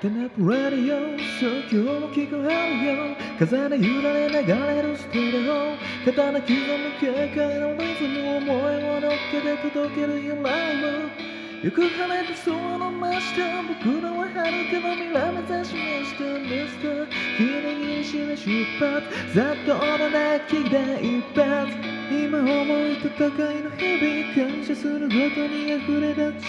テナプラディオそう今日も聞こえるよ。風で揺られ流れるステレオ。刀刻む軽快なリズム思いを乗っけて届けるよライブよく晴れて空の真下僕らは遥かの未来目指しましたミスター。ギリギリしめ出発。ざっとの泣きで一発。今思う戦いの日々感謝することに溢れた地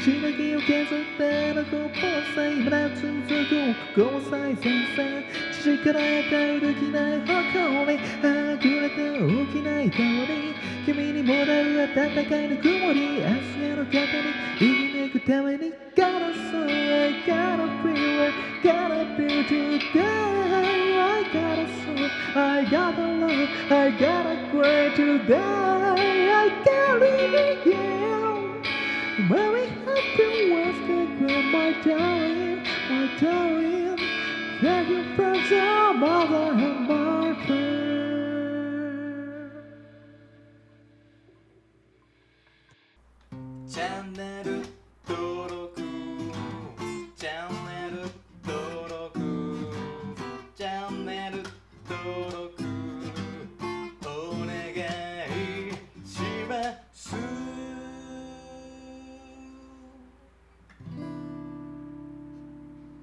しのぎを削ってのこぼさ今だ続くここ最前線父から与えるきない誇り溢れた大きな痛み君にもらう温かいぬくもり明日への方に生き抜くために Gotta say I gotta feel it gotta be today I gotta say I gotta love I gotta Where to die. I carry you. Very happy was the my darling, my darling. Thank you friends, the mother and my friend.